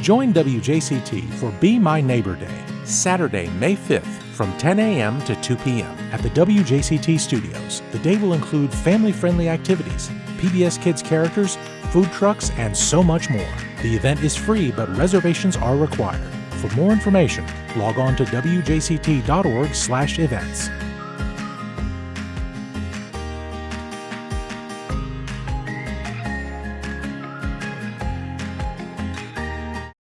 Join WJCT for Be My Neighbor Day, Saturday, May 5th from 10 a.m. to 2 p.m. at the WJCT studios. The day will include family friendly activities, PBS Kids characters, food trucks, and so much more. The event is free, but reservations are required. For more information, log on to wjct.org/events.